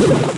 you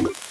you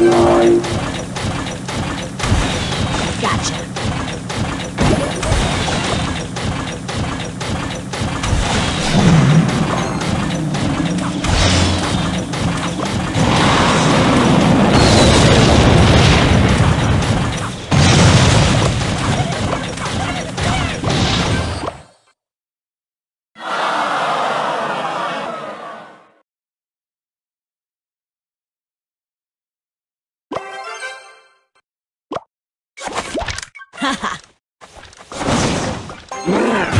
Lord. Ha ha!